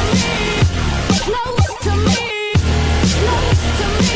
to me. Close to me. Close to me.